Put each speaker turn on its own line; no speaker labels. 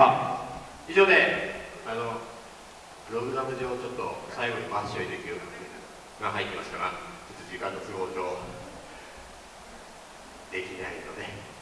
あ以上であのプログラム上ちょっと最後にマッシュできるが入ってましたがちょっと時間の都合上できないので。